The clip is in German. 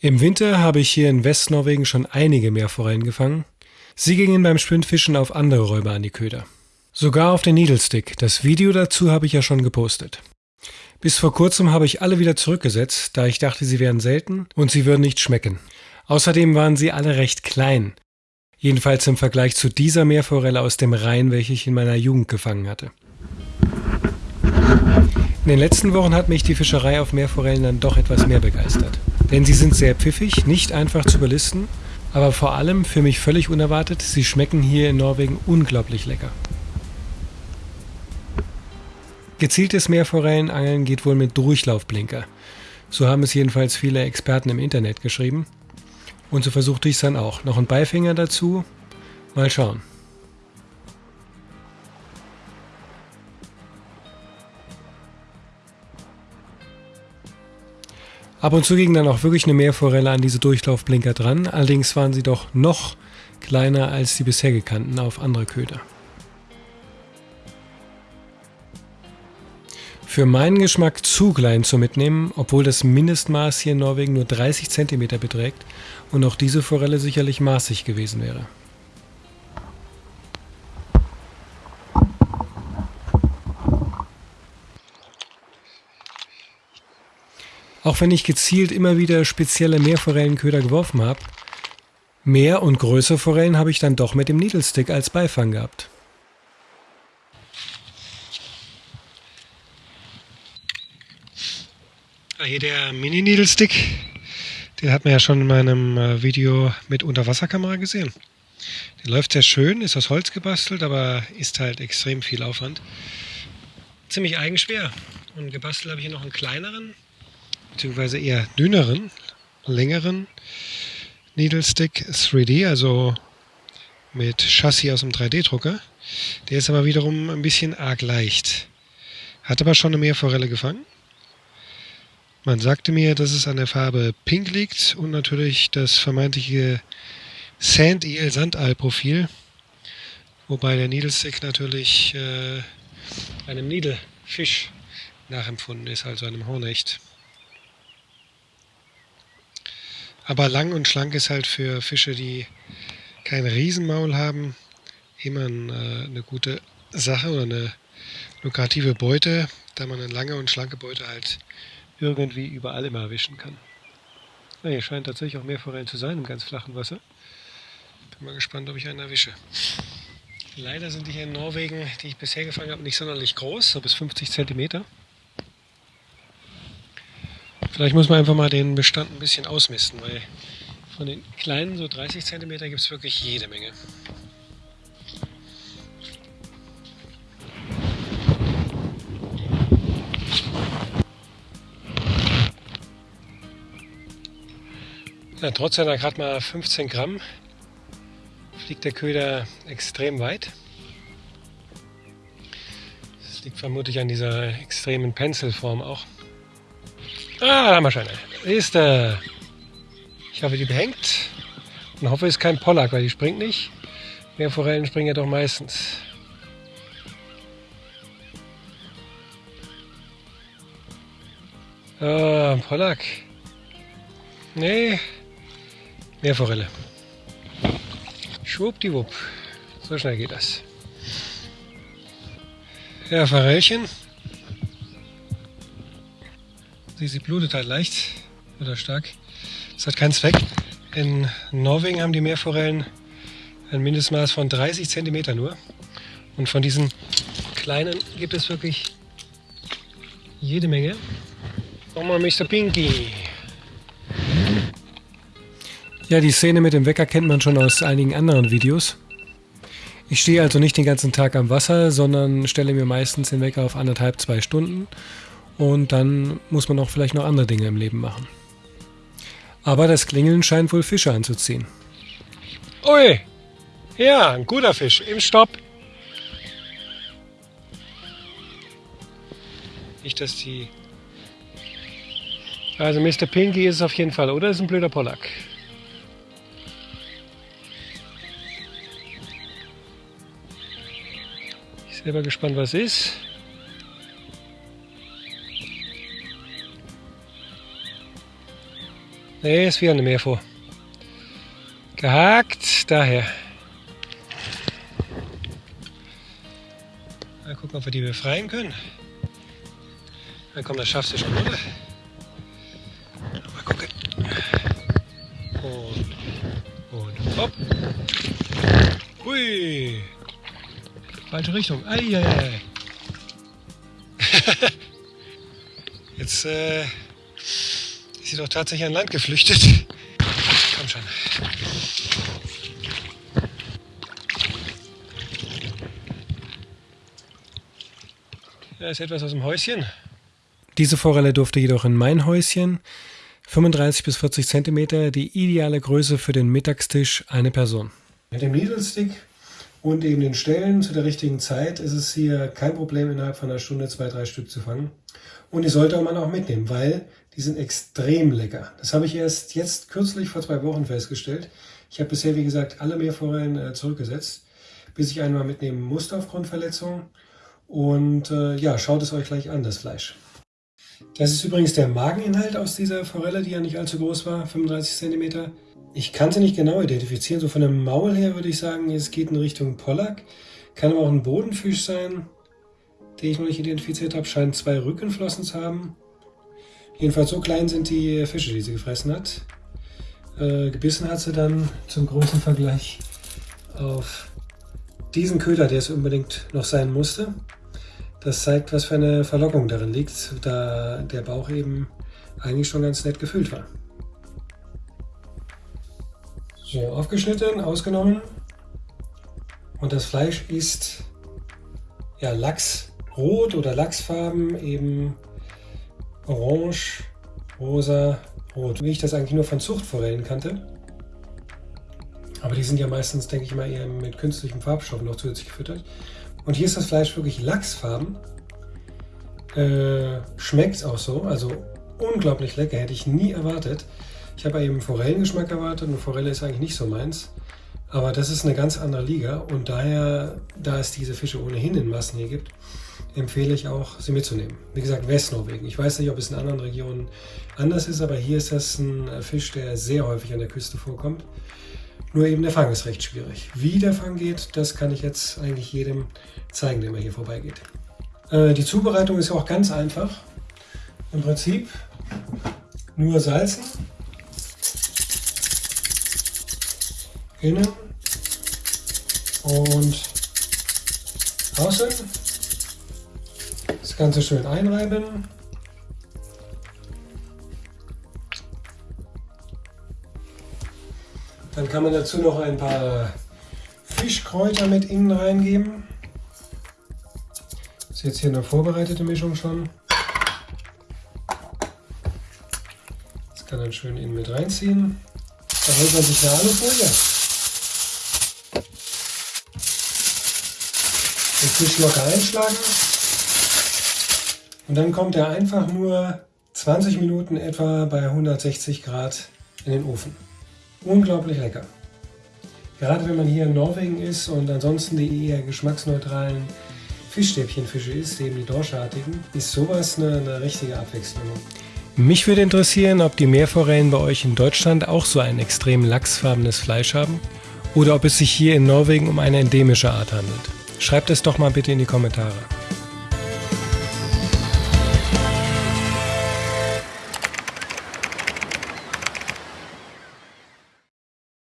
Im Winter habe ich hier in Westnorwegen schon einige Meerforellen gefangen. Sie gingen beim Sprintfischen auf andere Räuber an die Köder. Sogar auf den Needlestick. Das Video dazu habe ich ja schon gepostet. Bis vor kurzem habe ich alle wieder zurückgesetzt, da ich dachte, sie wären selten und sie würden nicht schmecken. Außerdem waren sie alle recht klein. Jedenfalls im Vergleich zu dieser Meerforelle aus dem Rhein, welche ich in meiner Jugend gefangen hatte. In den letzten Wochen hat mich die Fischerei auf Meerforellen dann doch etwas mehr begeistert. Denn sie sind sehr pfiffig, nicht einfach zu überlisten, aber vor allem für mich völlig unerwartet, sie schmecken hier in Norwegen unglaublich lecker. Gezieltes Meerforellenangeln geht wohl mit Durchlaufblinker. So haben es jedenfalls viele Experten im Internet geschrieben. Und so versuchte ich es dann auch. Noch ein Beifinger dazu. Mal schauen. Ab und zu ging dann auch wirklich eine Meerforelle an diese Durchlaufblinker dran, allerdings waren sie doch noch kleiner als die bisher gekannten auf andere Köder. Für meinen Geschmack zu klein zu mitnehmen, obwohl das Mindestmaß hier in Norwegen nur 30 cm beträgt und auch diese Forelle sicherlich maßig gewesen wäre. Auch wenn ich gezielt immer wieder spezielle Meerforellenköder geworfen habe, mehr und größere Forellen habe ich dann doch mit dem Needlestick als Beifang gehabt. Ah, hier der Mini-Needlestick, den hat man ja schon in meinem äh, Video mit Unterwasserkamera gesehen. Der läuft sehr schön, ist aus Holz gebastelt, aber ist halt extrem viel Aufwand. Ziemlich eigenschwer. Und gebastelt habe ich hier noch einen kleineren, beziehungsweise eher dünneren, längeren Needle Stick 3D, also mit Chassis aus dem 3D-Drucker. Der ist aber wiederum ein bisschen arg leicht. Hat aber schon eine Meerforelle gefangen. Man sagte mir, dass es an der Farbe Pink liegt und natürlich das vermeintliche Sand Eel Sandal Profil, wobei der Needle Stick natürlich äh, einem Needlefisch nachempfunden ist, also einem Hornecht. Aber lang und schlank ist halt für Fische, die kein Riesenmaul haben, immer äh, eine gute Sache oder eine lukrative Beute, da man eine lange und schlanke Beute halt irgendwie überall immer erwischen kann. Ja, hier scheint tatsächlich auch mehr Forellen zu sein im ganz flachen Wasser. Bin mal gespannt, ob ich einen erwische. Leider sind die hier in Norwegen, die ich bisher gefangen habe, nicht sonderlich groß, so bis 50 Zentimeter. Vielleicht muss man einfach mal den Bestand ein bisschen ausmisten, weil von den kleinen, so 30 cm, gibt es wirklich jede Menge. Ja, trotz seiner gerade mal 15 Gramm fliegt der Köder extrem weit. Das liegt vermutlich an dieser extremen Penselform auch. Ah, da haben wir schon eine. Ist äh, Ich hoffe, die behängt. Und hoffe, es ist kein Pollack, weil die springt nicht. Mehr Forellen springen ja doch meistens. Ah, Pollack. Nee. Meerforelle. Schwuppdiwupp. So schnell geht das. Ja, Forellchen. Sie, blutet halt leicht oder stark. Das hat keinen Zweck. In Norwegen haben die Meerforellen ein Mindestmaß von 30 cm nur. Und von diesen kleinen gibt es wirklich jede Menge. Nochmal Mr. Pinky. Ja, die Szene mit dem Wecker kennt man schon aus einigen anderen Videos. Ich stehe also nicht den ganzen Tag am Wasser, sondern stelle mir meistens den Wecker auf anderthalb, zwei Stunden und dann muss man auch vielleicht noch andere Dinge im Leben machen. Aber das Klingeln scheint wohl Fische anzuziehen. Ui! Ja, ein guter Fisch. Im Stopp. Nicht, dass die... Also Mr. Pinky ist es auf jeden Fall, oder ist ein blöder Pollack? Ich bin selber gespannt, was ist. Nee, ist wieder eine Meerfuhr. Gehakt, daher. Mal gucken, ob wir die befreien können. Na komm, das schaffst du schon, oder? Mal gucken. Und, und hopp. Hui. Falsche Richtung. Eieiei. Jetzt äh, sie doch tatsächlich an Land geflüchtet. Komm schon. Da ist etwas aus dem Häuschen. Diese Forelle durfte jedoch in mein Häuschen. 35 bis 40 Zentimeter, die ideale Größe für den Mittagstisch, eine Person. Mit dem Needlestick und eben den Stellen zu der richtigen Zeit ist es hier kein Problem, innerhalb von einer Stunde zwei, drei Stück zu fangen. Und die sollte man auch mitnehmen, weil die sind extrem lecker. Das habe ich erst jetzt kürzlich vor zwei Wochen festgestellt. Ich habe bisher, wie gesagt, alle Meerforellen äh, zurückgesetzt, bis ich einmal mitnehmen musste aufgrund Verletzung. Und äh, ja, schaut es euch gleich an, das Fleisch. Das ist übrigens der Mageninhalt aus dieser Forelle, die ja nicht allzu groß war, 35 cm. Ich kann sie nicht genau identifizieren, so von dem Maul her würde ich sagen, es geht in Richtung Pollack. Kann aber auch ein Bodenfisch sein, den ich noch nicht identifiziert habe, scheint zwei Rückenflossen zu haben. Jedenfalls so klein sind die Fische, die sie gefressen hat. Äh, gebissen hat sie dann zum großen Vergleich auf diesen Köder, der es unbedingt noch sein musste. Das zeigt, was für eine Verlockung darin liegt, da der Bauch eben eigentlich schon ganz nett gefüllt war. So, aufgeschnitten, ausgenommen. Und das Fleisch ist ja, Lachsrot oder Lachsfarben, eben orange, rosa, rot. Wie ich das eigentlich nur von Zuchtforellen kannte. Aber die sind ja meistens, denke ich mal, eher mit künstlichen Farbstoffen noch zusätzlich gefüttert. Und hier ist das Fleisch wirklich Lachsfarben. Äh, Schmeckt auch so, also unglaublich lecker, hätte ich nie erwartet. Ich habe eben Forellengeschmack erwartet und Forelle ist eigentlich nicht so meins. Aber das ist eine ganz andere Liga und daher, da es diese Fische ohnehin in Massen hier gibt, empfehle ich auch, sie mitzunehmen. Wie gesagt, Westnorwegen. Ich weiß nicht, ob es in anderen Regionen anders ist, aber hier ist das ein Fisch, der sehr häufig an der Küste vorkommt. Nur eben der Fang ist recht schwierig. Wie der Fang geht, das kann ich jetzt eigentlich jedem zeigen, der mal hier vorbeigeht. Äh, die Zubereitung ist auch ganz einfach. Im Prinzip nur salzen, innen und außen. Das Ganze schön einreiben. Dann kann man dazu noch ein paar Fischkräuter mit innen reingeben. Das ist jetzt hier eine vorbereitete Mischung schon. Das kann dann schön innen mit reinziehen. Dann holt man sich eine Alufolie. Den Fisch locker einschlagen. Und dann kommt er einfach nur 20 Minuten etwa bei 160 Grad in den Ofen unglaublich lecker. Gerade wenn man hier in Norwegen ist und ansonsten die eher geschmacksneutralen Fischstäbchenfische isst, eben die dorschartigen, ist sowas eine, eine richtige Abwechslung. Mich würde interessieren, ob die Meerforellen bei euch in Deutschland auch so ein extrem lachsfarbenes Fleisch haben oder ob es sich hier in Norwegen um eine endemische Art handelt. Schreibt es doch mal bitte in die Kommentare.